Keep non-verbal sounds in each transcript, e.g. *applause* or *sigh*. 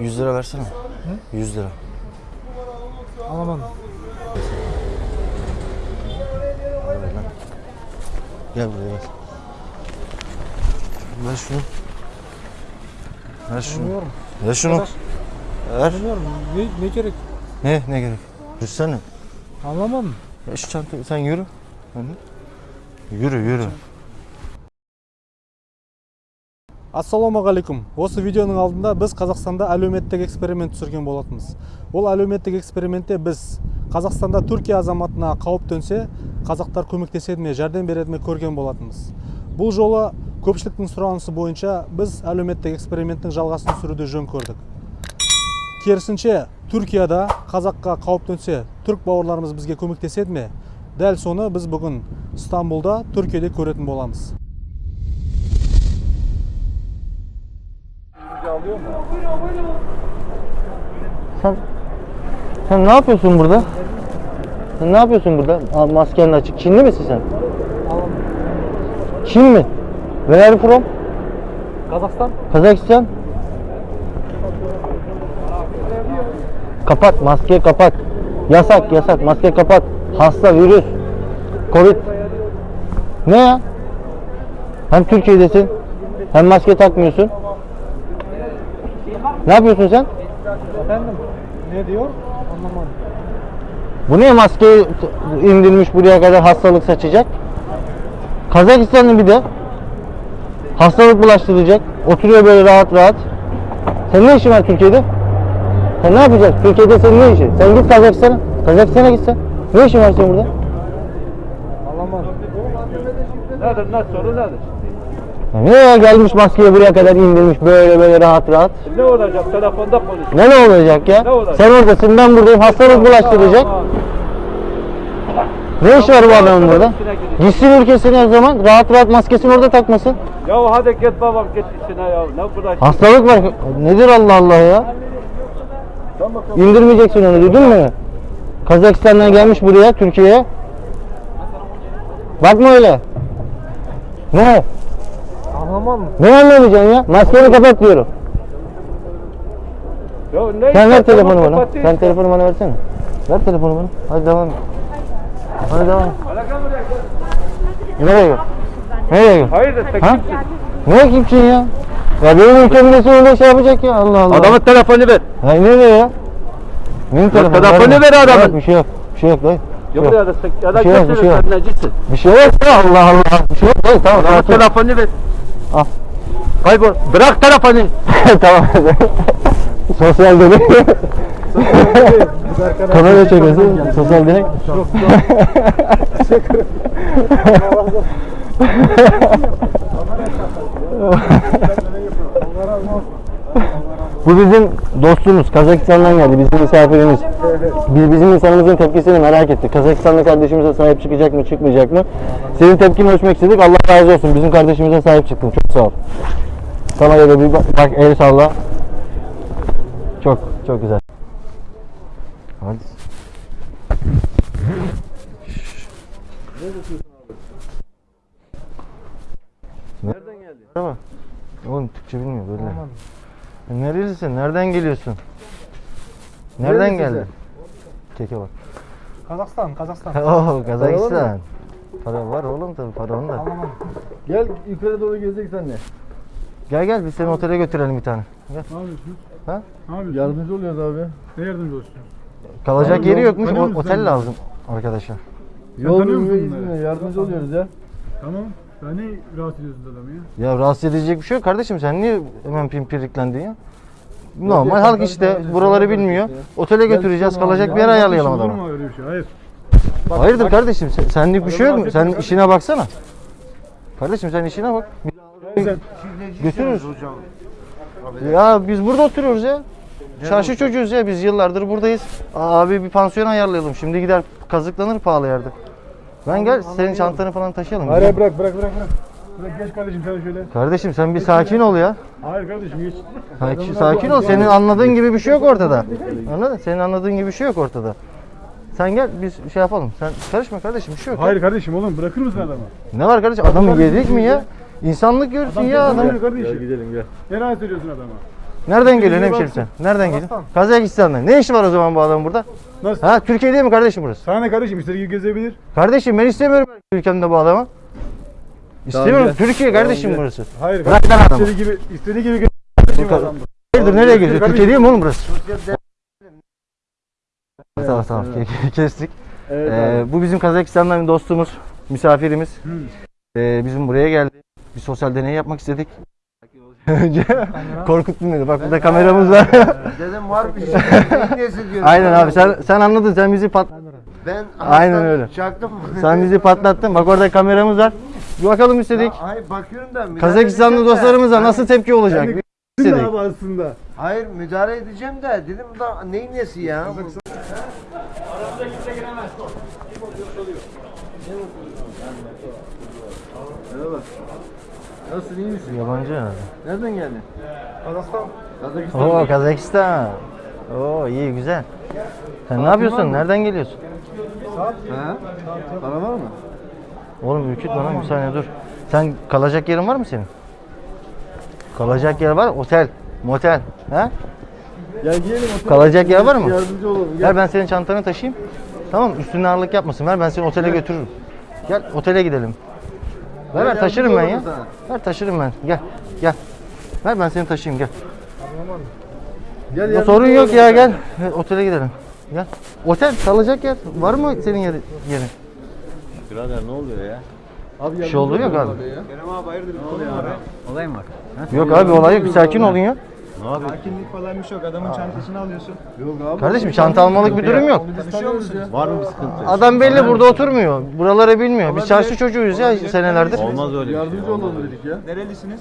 100 lira versene. 100 lira. Alamam. Gel buraya gel. Ver şunu. Ver şunu. Bilmiyorum. Ver şunu. Arkadaş. Ver. Bilmiyorum. Ne, ne gerek? Ne? Ne gerek? Yürüsene. Anlamam. Ya şu çantayı sen yürü. Yürü yürü. Ассалаумағалейкум. Осы видеоның алдында біз қазақстанда әлеуметтік эксперимент түсірген болатынбыз. Ол әлеуметтік экспериментте біз қазақстанда түркия азаматына қауіп төнсе қазақтар көмектеседі ме жәрдем береді ме көрген болатынбыз. Бұл жолы көпшіліктің сұранысы бойынша біз әлеуметтік эксперименттің жалғасын түсіруді жөн көрдік. Керісінше түркияда қазаққа қауіп төнсе түрік бауырларымыз бізге көмектеседі ме? Дәл соны біз бүгін стамбулда түркияде көретін боламыз. Sen, sen ne yapıyorsun burada? Sen ne yapıyorsun burada? Aa, maskenin açık. Çinli misin sen? Çin mi? Where are you from? Kazakistan. Kazakistan. Kapat, maske kapat. Yasak, yasak, maske kapat. Hasta, virüs, covid. Ne ya? Hem Türkiye'desin, hem maske takmıyorsun. Ne yapıyorsun sen? Efendim ne diyor? Anlamadım. Bu niye maskeyi indirmiş buraya kadar hastalık saçacak? Kazakistanlı bir de hastalık bulaştıracak. Oturuyor böyle rahat rahat. Sen ne işin var Türkiye'de? Sen ne yapacaksın? Türkiye'de senin ne işin? Sen git Kazakistan'a. Kazakistan'a gitsen. Ne işin var senin burada? Anlamadım. Nedir ne soru nedir? Ne gelmiş maskeyi buraya kadar indirmiş böyle böyle rahat rahat. Ne olacak telefonda konuş. Ne ne olacak ya? Ne olacak? Sen oradasın ben buradayım hastalık bulaştıracak. Ne iş var bu adamın burada? Gitsin ülkesine o zaman rahat rahat maskesini orada takmasın. Ya hadi git babam git işine ya. Ne bırak. Hastalık var. Nedir Allah Allah ya? İndirmeyeceksin onu duydun mu? Kazakistan'dan gelmiş buraya Türkiye'ye. Bakma öyle. Ne? Anlamadım. Ne anlamayacaksın ya? Maskeni kapat diyorum. Ya ne Sen ver telefonu bana. kapatayım Sen telefonu bana versene. Ver telefonu bana. Hadi devam et. Hadi devam et. Nereye gel? Nereye gel? Hayırdır sen Ha? kimsin? Ne kimsin ya? Ya benim ülkemde öyle şey yapacak ya Allah Allah. Adamın telefonu ver. Hayır nereye ya? Benim telefonu telefonu ver adamın. Yok, bir şey yok. Bir şey yok dayı. Ya yok. buraya da sen. Ya da Bir şey yok, bir şey yok. Bir şey yok ya Allah Allah. Bir şey yok dayı tamam. Adamın telefonu ver. Al. Kaybol. Bırak telefonu. tamam. Sosyal deney. Kamera çekiyorsun. Sosyal deney. Bu bizim dostumuz. Kazakistan'dan geldi. Bizim misafirimiz. Biz bizim insanımızın tepkisini merak ettik. Kazakistanlı kardeşimize sahip çıkacak mı, çıkmayacak mı? Senin tepkini ölçmek istedik. Allah razı olsun. Bizim kardeşimize sahip çıktın. Çok sağ ol. Sana da bir bak, bak el salla. Çok çok güzel. Hadi. Nereden geldin? Merhaba. Oğlum Türkçe bilmiyor böyle. E, Nerelisin? Nereden geliyorsun? Nereden geldin? Keke bak. Kazakistan, Kazakistan. *laughs* Oo Kazakistan. Para var oğlum tabii para onda. Anlamadım. Gel yukarı doğru gezecek senle. Gel gel biz seni otele götürelim bir tane. Gel. Ne yapıyorsunuz? Ha? Ne yapıyorsunuz? Yardımcı oluyoruz abi. Ne yardımcı olsun? Kalacak Abi, yeri yol- yokmuş. o- otel sen? lazım arkadaşlar. Yol tanıyor musun bunları? Yardımcı oluyoruz ya. Tamam. Sen ne rahatsız ediyorsun adamı ya? Ya rahatsız edecek bir şey yok kardeşim. Sen niye hemen pimpiriklendin ya? Normal halk işte buraları bilmiyor. Otele götüreceğiz. Kalacak bir yer Ya ayarlayalım Olur adama. mu öyle bir şey? Hayır. Hayırdır kardeşim? Sen, senlik bir şey yok mu? Sen işine baksana. Kardeşim sen işine bak. Götürürüz. Ya biz burada oturuyoruz ya. Çarşı çocuğuz ya biz yıllardır buradayız. Abi bir pansiyon ayarlayalım. Şimdi gider kazıklanır pahalı yerde. Ben gel senin çantanı falan taşıyalım. Hayır hayır, bırak bırak bırak bırak. Bırak geç kardeşim sen şöyle. Kardeşim sen bir sakin ol ya. Hayır kardeşim geç. Sakin, sakin ol. Senin anladığın gibi bir şey yok ortada. Anladın? Senin anladığın gibi bir şey yok ortada. Sen gel biz şey yapalım. Sen karışma kardeşim bir şey yok. ya. Hayır kardeşim oğlum bırakır mısın adamı? Ne var kardeşim? Adamı yedik mi ya? İnsanlık görsün ya adam. Adam kardeşim. Gel gidelim gel. Ne rahatsız ediyorsun adamı? Nereden geliyorsun hemşerim sen? Nereden geliyorsun? Kazakistan'dan. Ne işi var o zaman bu adamın burada? Nasıl? Ha Türkiye değil mi kardeşim burası? Sana ne kardeşim istediği gibi gezebilir. Kardeşim ben istemiyorum ülkemde bu adamı. İstemiyorum. Türkiye kardeşim gel. burası. Hayır Bırak lan adamı. istediği gibi istediği gibi gezebilir bu adam. Hayırdır nereye geziyor? Kardeşim. Türkiye değil mi oğlum burası? Tamam tamam ke- kestik. Evet Ee, bu bizim Kazakistan'dan bir dostumuz, misafirimiz. Ee, bizim buraya geldi. Bir sosyal deney yapmak istedik. Önce korkuttun beni. Bak burada kameramız var. *laughs* Dedim var bir şey. Nesi diyorum. Aynen abi sen sen anladın sen bizi pat Ben Aynen öyle. Çaktım. *laughs* sen bizi patlattın. Bak orada kameramız var. Bir bakalım istedik. Hayır bakıyorum da. Kazakistanlı dostlarımıza nasıl tepki olacak? İstedik. abi aslında. Hayır müdahale edeceğim de dedim da neyin nesi ya? Nasılsın iyi misin? Yabancı. Nereden geldin? Kazakistan. Kazakistan. Oo Kazakistan. Oo iyi güzel. Sen ne yapıyorsun? Nereden geliyorsun? Ha? Para var mı? Oğlum ürkütme lan bir saniye dur. Sen kalacak yerin var mı senin? Kalacak yer var Otel, motel. Ha? Gel giyelim otur. Kalacak yer var mı? Yardımcı olalım. Gel. Ver ben senin çantanı taşıyayım. Tamam üstüne ağırlık yapmasın. Ver ben seni otele götürürüm. Gel otele gidelim. Ver ver taşırım ben ya. Ver taşırım ben. Gel gel. Ver ben seni taşıyayım gel. Gel Ya yardımcı sorun yok ya gel. Gel, Otele gidelim. Gel. Otel kalacak yer. Var mı senin yeri, yerin? Abi Bir şey olduğu yok abi. ya. Yok abi olay yok. Bir sakin olun ya. Sakinlik falan bir şey yok. Adamın çantasını alıyorsun. Yok abi. Kardeşim çanta almalık bir durum yok. Tanıyoruz ya. Var mı bir sıkıntı? Adam belli burada oturmuyor. Buraları bilmiyor. Biz çarşı çocuğuyuz ya senelerdir. Olmaz öyle şey. Yardımcı olalım dedik ya. Nerelisiniz?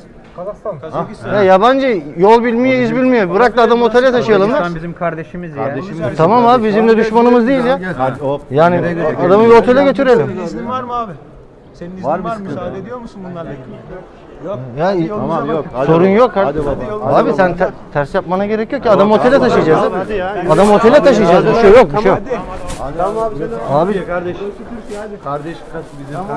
Kazakistan. Ya yabancı yol bilmiyor, iz bilmiyor. Bırak da adam otele taşıyalım lan. bizim kardeşimiz ya. Tamam abi bizim de düşmanımız değil ya. Yani adamı bir otele götürelim. İznin var mı abi? Senin iznin var, mı? Müsaade ediyor musun bunlarla ilgili? Ya Tamam yok. sorun yok. Hadi Abi sen te- ters yapmana gerek yok ki. Adam otele taşıyacağız. Adam otele taşıyacağız. Bir şey yok, bir şey yok. Abi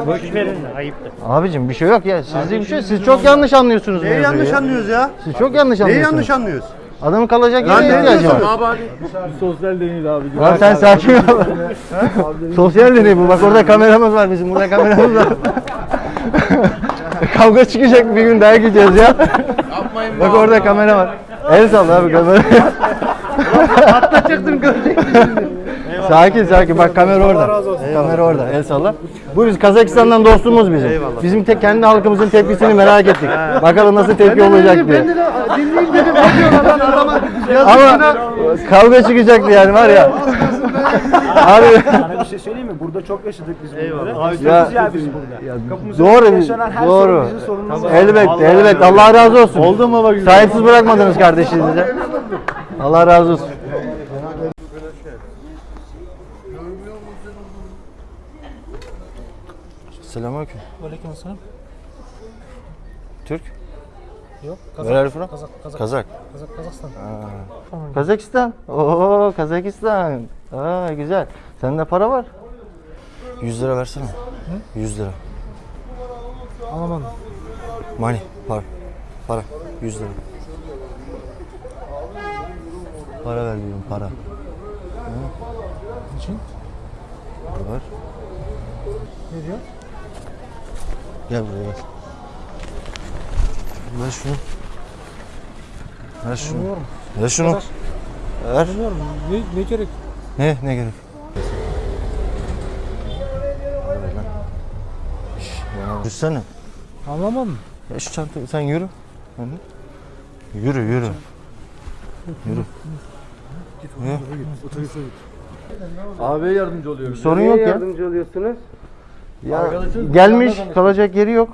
Boş verin ayıptır. abicim bir şey yok ya. Sizde bir şey. Siz çok yanlış anlıyorsunuz Neyi yanlış ya. anlıyoruz ya? Siz çok yanlış Neyi anlıyorsunuz. yanlış anlıyoruz? Adamın kalacak ne ihtiyacı var. diyorsun? Sosyal deneydi abi. Lan sen sakin ol. Sosyal deney bu. Bak orada kameramız var bizim. Burada kameramız var. *laughs* Kavga çıkacak bir gün daha gideceğiz ya. Bak orada kamera var. El salla abi kamera. Atlatacaktım Sakin sakin bak kamera orada. Kamera orada. El salla. Bu biz Kazakistan'dan dostumuz bizim. Bizim tek kendi halkımızın tepkisini merak ettik. Bakalım nasıl tepki olacak diye. Dinleyeyim dedim. Lan adama. Ama kavga çıkacaktı yani var ya. Abi Sana bir şey söyleyeyim mi? Burada çok yaşadık biz bunları. ya, Ya biz burada. Doğru yaşanan her doğru. sorun bizim sorunumuz. Elbette elbette Allah razı olsun. Oldu mu bak Sahipsiz bırakmadınız kardeşinize. Allah razı olsun. Selamünaleyküm. Aleykümselam. Türk. Yok. Where are you from? Kazak, Kazak, Kazak. Kazak, Kazakistan. Kazakistan. Oo Kazakistan. Aa güzel. Sende para var. 100 lira versene. 100 lira. Anlamadım. Money. Para. Para. 100 lira. Para ver diyorum para. Niçin? Para ver. Ne diyor? Gel buraya gel. Ver şunu. Ver şunu. Bilmiyorum. Ver şunu. Ver. Bilmiyorum. Ne, ne gerek? Ne? Ne gerek? Yürüsene. Anlamadım. Ya şu çantayı sen yürü. Hani? Yürü yürü. Yürü. Abiye yardımcı oluyoruz. Sorun yok ya. Yardımcı oluyorsunuz. Ya gelmiş kalacak yeri yok.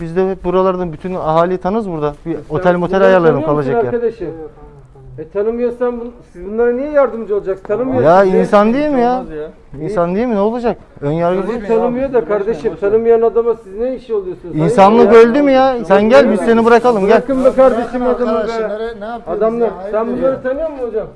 Biz de hep buralardan bütün ahali tanız burada. Bir otel motel ayarlayalım kalacak yer. Arkadaşım. E tanımıyorsan siz bunlara niye yardımcı olacaksınız? Tanımıyorsun. Ya insan değil mi ya? Ya. İnsan değil mi? Ne olacak? Ön yargı Sizi tanımıyor da kardeşim. Tanımayan adama siz ne işi oluyorsunuz? İnsanlık öldü mü ya? Sen gel biz seni bırakalım gel. Bırakın be kardeşim adamı be. nereye- ne yapıyorsunuz Adamlar sen bunları tanıyor musun hocam?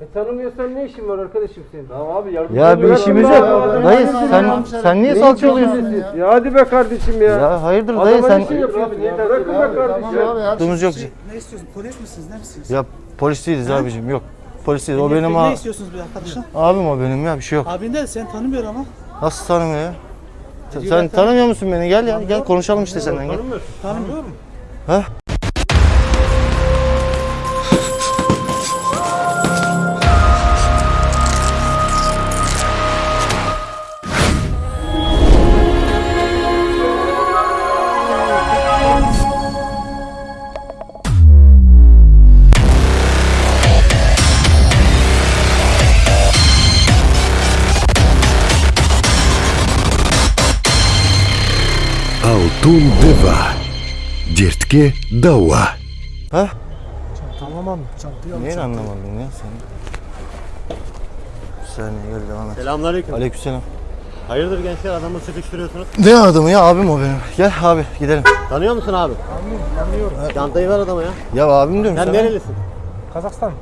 E tanımıyorsan ne işin var arkadaşım senin? Tamam abi yardımcı Ya bir işimiz yok. Dayı sen sen niye salça oluyorsun? Ya hadi be kardeşim ya. Ya hayırdır dayı sen ne şey? Bırakın be kardeşim. Yok. Ne istiyorsun? Polis misiniz? Ne misiniz? Ya polis değiliz abicim yok. Polisiz. O benim Ne abi. istiyorsunuz bir arkadaşın? Abim o benim ya bir şey yok. Abin de seni tanımıyor ama. Nasıl tanımıyor? Sen, sen tanımıyor musun beni? Gel ya. Gel konuşalım işte senden. Gel. Tanımıyor. Ha? Tundeva. Dertke dava. Ha? Çantayı anlamadım. Çantayı Neyi anlamadın ya sen? Bir gel devam et. Selamünaleyküm. Aleykümselam. Hayırdır gençler adamı sıkıştırıyorsunuz? Ne adamı ya abim o benim. Gel abi gidelim. Tanıyor musun abi? Tanıyorum. Tanıyorum. Çantayı ver adama ya. Ya abim diyorum Sen sana. nerelisin? Kazakistan.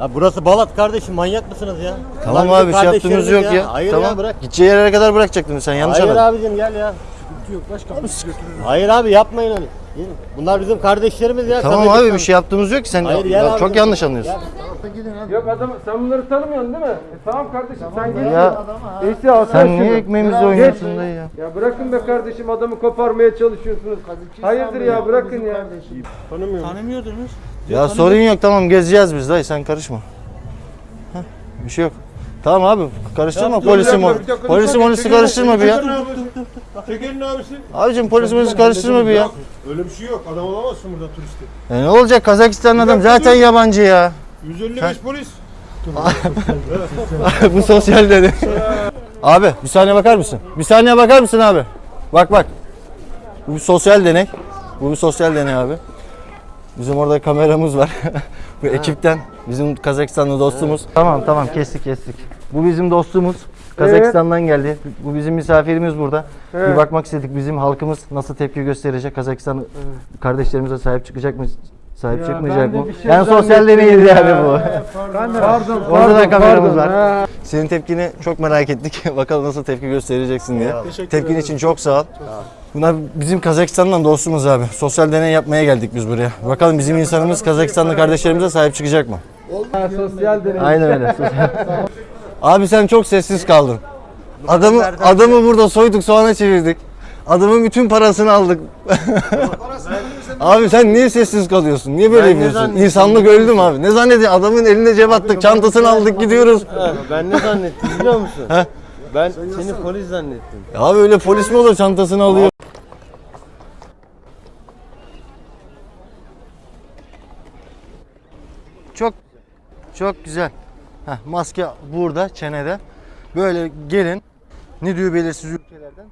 Ya burası Balat kardeşim manyak mısınız ya? Tamam Lan abi şey yaptığımız yok ya. ya. Hayır tamam. ya bırak. Gideceği yere kadar bırakacaktın sen yanlış Hayır anladın. abicim gel ya. Hayır abi yapmayın. Gelin. Bunlar bizim kardeşlerimiz ya. Tamam abi Kazakistan. bir şey yaptığımız yok ki sen Hayır, ya, abi. çok yanlış anlıyorsun. Yok adam sen bunları tanımıyorsun değil mi? E tamam kardeşim sen gel. Ya Neyse al sen niye ekmeğimizi oynuyorsun dayı ya? Ya bırakın be kardeşim adamı koparmaya çalışıyorsunuz. Hayırdır ya bırakın ya. Tanımıyordunuz. Ya sorun yok tamam gezeceğiz biz dayı sen karışma. Heh, bir şey yok. Tamam abi karıştırma polisi mo polisi molisi karıştırma bir ya. Teker'in abisi. Abicim polisi molisi karıştırma bir ya. Öyle bir şey yok. Adam olamazsın burada turisti. E ne olacak Kazakistanlı adam zaten yabancı ya. 155 polis. *laughs* Bu sosyal dedi. abi bir saniye bakar mısın? Bir saniye bakar mısın abi? Bak bak. Bu bir sosyal deney. Bu bir sosyal deney abi. Bizim orada kameramız var. *laughs* Bu ekipten bizim Kazakistanlı dostumuz. Tamam tamam kestik kestik. Bu bizim dostumuz. Kazakistan'dan geldi. Bu bizim misafirimiz burada. Bir bakmak istedik bizim halkımız nasıl tepki gösterecek. Kazakistan kardeşlerimize sahip çıkacak mı? Sahip çıkmayacak ben de mı? şey yani sosyal deneydi ya. yani bu. Pardon Orada da kameramız pardon. var. Ha. Senin tepkini çok merak ettik. *laughs* Bakalım nasıl tepki göstereceksin diye. Tepkin için çok sağ ol. Bunlar bizim Kazakistan'dan dostumuz abi. Sosyal deney yapmaya geldik biz buraya. Bakalım bizim insanımız Kazakistanlı kardeşlerimize sahip çıkacak mı? Ha, sosyal deney. Aynen öyle. abi sen çok sessiz kaldın. Adamı adamı burada soyduk soğana çevirdik. Adamın bütün parasını aldık. *laughs* abi sen niye sessiz kalıyorsun? Niye böyle Ben yapıyorsun? İnsanlık öldü mü abi? Ne zannediyorsun? Adamın eline cep attık, çantasını aldık gidiyoruz. Ben ne zannettim biliyor musun? ben seni polis zannettim. Abi öyle polis mi olur çantasını alıyor? Çok çok güzel. Heh, maske burada çenede. Böyle gelin. Ne diyor belirsiz ülkelerden.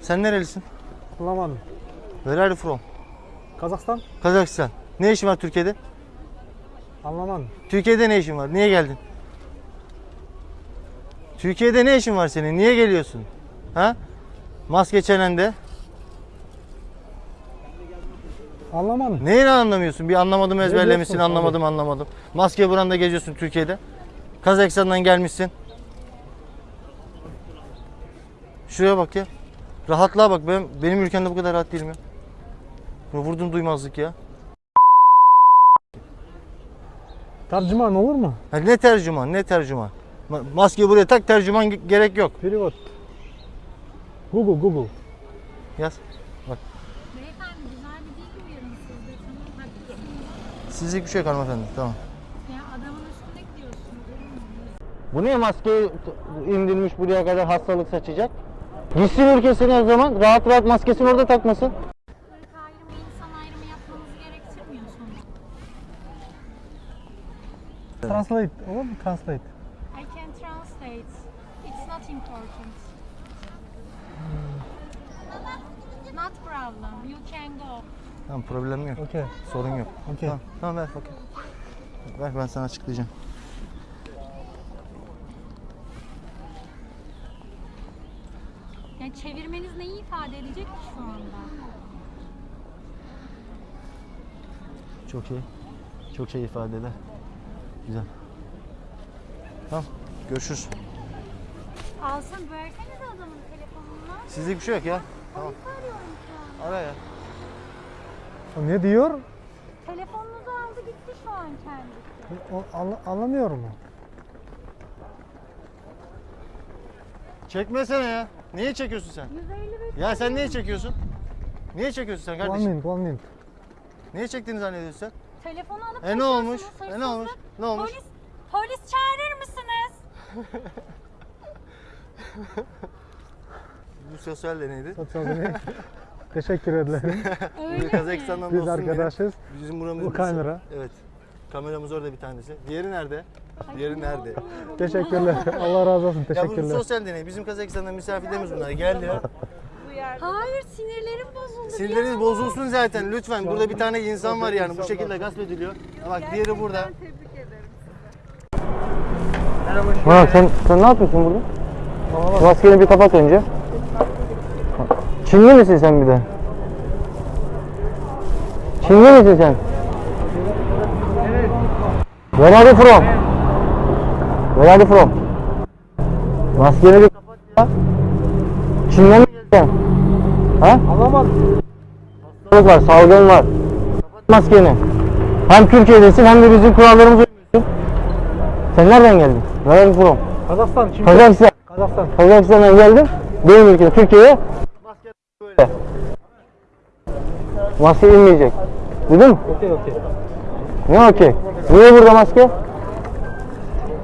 Sen nerelisin? Anlamadım. Where are you from? Kazakistan. Kazakistan. Ne işin var Türkiye'de? Anlamadım. Türkiye'de ne işin var? Niye geldin? Türkiye'de ne işin var senin? Niye geliyorsun? Ha? Maske çenende. Anlamadım. Neyini anlamıyorsun? Bir anlamadım ezberlemişsin, diyorsun anlamadım anlamadım. Maske buranda geziyorsun Türkiye'de. Kazakistan'dan gelmişsin. Şuraya bak ya. Rahatlığa bak. Ben, benim ülkemde bu kadar rahat değilim ya. Vurdum duymazlık ya. Tercüman olur mu? Ha, ne tercüman, ne tercüman. Ma- Maskeyi buraya tak, tercüman ge- gerek yok. Perivot. Google, Google. Yaz. Beyefendi güzel bir dil uyarın siz de tamam haklısınız. Sizlik bir şey yok hanımefendi. Tamam. Ya adamın üstüne gidiyorsunuz. Bu niye maskeyi indirmiş buraya kadar hastalık saçacak? Gitsin ülkesine o zaman rahat rahat maskesini orada takmasın. Translate. Olur mu? Translate. I can translate. It's not important. Not problem. You can go. Tamam problem yok. Okay. Sorun yok. Okay. Tamam, tamam ver bakayım. Ver ben sana açıklayacağım. Yani çevirmeniz neyi ifade edecek ki şu anda? Çok şey. Çok şey ifade eder. Güzel. Tamam. Görüşürüz. Alsın versenize adamın telefonunu. Sizlik bir şey yok ya. Tamam. Polisi arıyorum şu an. Ara ya. Ne diyor? Telefonunuzu aldı gitti şu an kendisi. O, anla- anlamıyorum. Çekmesene ya. Niye çekiyorsun sen? 155 Ya sen niye çekiyorsun? Niye çekiyorsun sen One kardeşim? minute, one minute. Niye çektiğini zannediyorsun sen? Telefonu alıp E ne olmuş? E ne olmuş? Ne olmuş? Polis, polis çağırır mısınız? Bu sosyal deneydi. Sosyal deney. *laughs* Teşekkür ederim. Öyle Bu Kazakistan'dan Biz dostum benim. arkadaşız. Bizim buramız Bu kamera. Evet. Kameramız orada bir tanesi. Diğeri nerede? Diğeri nerede? Teşekkürler. Allah razı olsun. Ya bu Teşekkürler. sosyal deney. Bizim Kazakistan'dan misafirlerimiz bunlar. Geldiler. Hayır sinirlerim bozuldu. Sinirleriniz bozulsun zaten lütfen. Burada bir tane insan var yani bu şekilde gasp ediliyor. Bak diğeri burada. Ha, sen, sen ne yapıyorsun burada? Maskeni bir kapat önce. Çinli misin sen bir de? Çinli misin sen? Where are you from? Where are you from? Maskeni bir kapat ya. Çin'den mi geldin? Ha? Anlamadım. Hastalık var, salgın var. Kapat maskeni. Hem Türkiye'desin hem de bizim kurallarımıza uymuyorsun. Sen nereden geldin? You from? Kazakistan. Şimdi Kazakistan. Kazakistan. Kazakistan'dan geldim. Benim ülkeme, Türkiye'ye. Maske böyle. Maske inmeyecek. Duydun mu? Okey okey. Ne okey? Niye burada maske?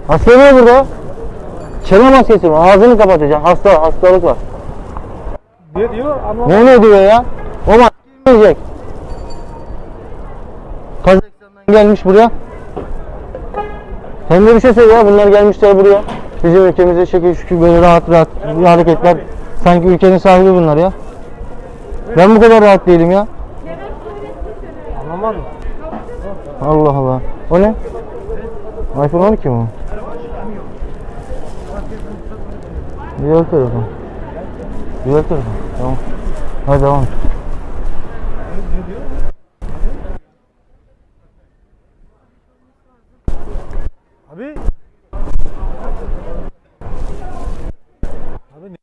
Maske niye burada? Çene maskesi mi? Ağzını kapatacaksın. Hasta, hastalık var. Ne diyor? Anlamadım. Ne ne diyor ya? O maske inmeyecek. Kazakistan'dan gelmiş buraya. Sen de bir şey söyle ya. Bunlar gelmişler buraya. Bizim ülkemizde şekil şükür böyle rahat rahat hareketler. Sanki ülkenin sahibi bunlar ya. Ben bu kadar rahat değilim ya. Anlamadım. Allah Allah. O ne? iPhone 12 mi? Güzel telefon. Güzel telefon. Tamam. Hadi devam. et. Abi. Abi ne?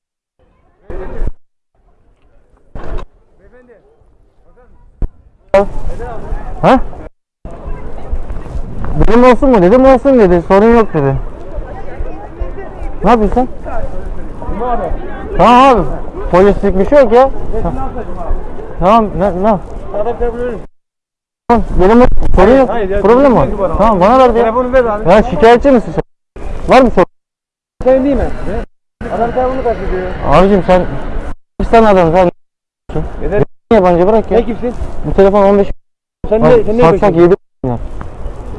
Ha? Dedim olsun mu? Dedim olsun dedi. Sorun yok dedi. Ne yapıyorsun? Tamam abi. Polislik bir şey yok ya. Tamam ne ne? Tamam, Benim sorun yok. Hayır, ya, Problem var. Tamam bana ver ya. Telefonu ver abi. Ya şikayetçi misin sen? Var mı sorun? Sen değil mi? Adam telefonu kaçırıyor. Abicim sen Pakistan adamı sen Yeter. yabancı bırak ya. Ne kimsin? Bu telefon 15 Sen ne? Sen ne satsak yapıyorsun? 7 milyar.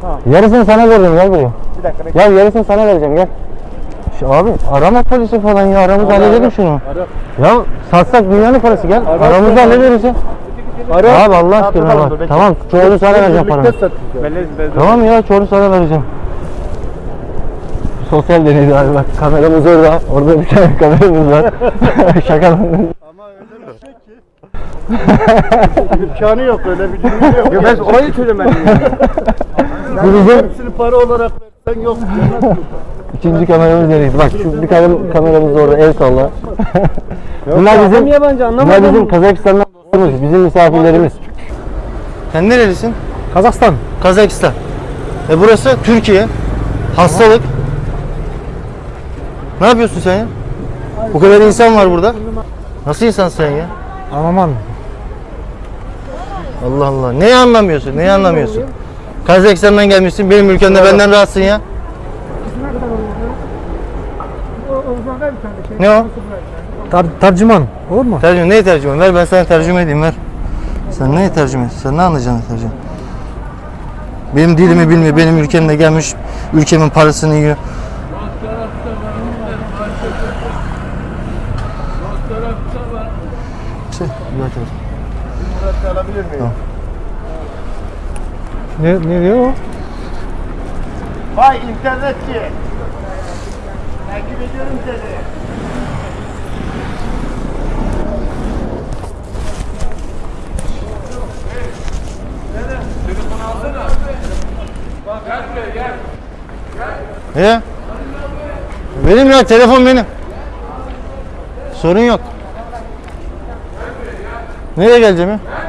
Tamam. Yarısını sana veririm gel buraya. Bir dakika bekle. Gel yarısını sana vereceğim gel. Şu abi arama polisi falan ya aramızda halledelim şunu. Ya satsak dünyanın parası gel. aramızda hallederiz ya. Ara. Abi Allah aşkına Tamam, bak. bekle. Tamam çoğunu sana vereceğim belli. Tamam ya çoğunu sana vereceğim. Sosyal deneydi abi bak kameramız orada. Orada bir tane *laughs* kameramız var. *laughs* Şaka. Ama öyle bir şey ki. İmkanı yok öyle bir dünya yok. Ya ben olayı çözemedim. Bu bizim Hepsini para olarak versen yok. *laughs* ikinci kameramız nereydi? Bak şu bir tane kameramız orada el salla. bunlar bizim yabancı bunlar bizim Kazakistan'dan dostumuz, bizim misafirlerimiz. Sen nerelisin? Kazakistan. Kazakistan. E burası Türkiye. Hastalık. Ne yapıyorsun sen ya? Bu kadar insan var burada. Nasıl insansın sen ya? Anlamadım. Allah Allah. Neyi anlamıyorsun? Neyi anlamıyorsun? Kazakistan'dan gelmişsin. Benim ülkemde benden rahatsın ya. Ne o? Tar tercüman. Olur mu? Tercüme. Neyi tercüme? Ver ben sana tercüme edeyim ver. Sen neyi tercüme ediyorsun? Sen ne anlayacaksın tercüme? Benim dilimi bilmiyor. Benim ülkemde gelmiş. Ülkemin parasını yiyor. Şey. Alabilir miyim? Ne, ne diyor o? Vay internetçi. Takip ediyorum seni. He? Benim ya telefon benim. Sorun yok. Nereye geleceğim ya?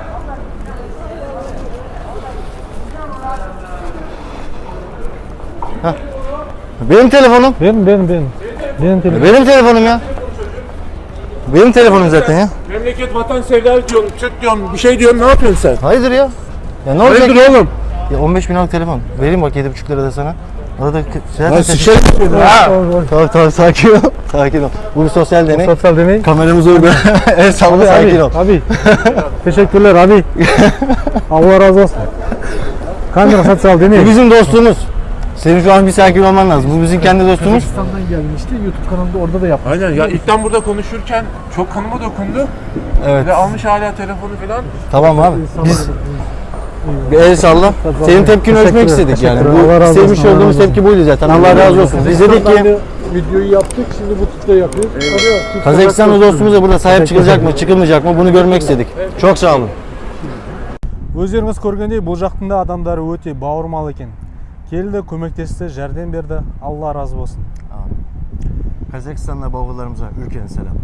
Benim telefonum. Benim benim benim. Benim telefonum. Benim telefonum ya. Benim telefonum zaten ya. Memleket vatan sevdalı diyorsun, Türk diyorsun, bir şey diyorsun, ne yapıyorsun sen? Hayırdır ya? Ya ne olacak? Hayırdır oğlum? Ya 15 bin liralık telefon. Vereyim bak 7,5 lira da sana. Arada zaten seni. Ha! Tamam tamam sakin ol. *laughs* Sakin ol. Bu bir sosyal deney. Sosyal deney. Kameramız orada. *laughs* El salla sakin ol. Abi. *laughs* Teşekkürler abi. Allah razı olsun. Kamera sosyal Bu deney. bizim dostluğumuz. Senin şu an bir sakin olman lazım. Bu bizim kendi dostluğumuz. Kazakistan'dan gelmişti. YouTube kanalında orada da yaptı. Aynen ya ilkten burada konuşurken çok kanıma dokundu. Evet. Ve almış hala telefonu falan. Tamam abi. Biz bir el salla. Senin tepkini ölçmek Teşekkürler, istedik yani. teşekkürler. Allah Bu razı sevmiş olsun, Allah olduğumuz razı tepki buydu zaten. Allah razı olsun. Biz dedik ki Videoyu yaptık şimdi bu tipte yapıyoruz. Kazakistanlı dostumuza burada sahip çıkılacak mı, çıkılmayacak mı bunu görmek istedik. Çok sağ olun. өздеріңіз көргендей бұл жақтың да адамдары өте бауырмал екен келді көмектесті жәрдем берді алла разы болсын. Қазақстанда бауырларымызға үлкен сәлем.